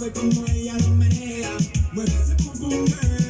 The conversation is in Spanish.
suave como ella lo menea. Mueve ese pum pum, girl.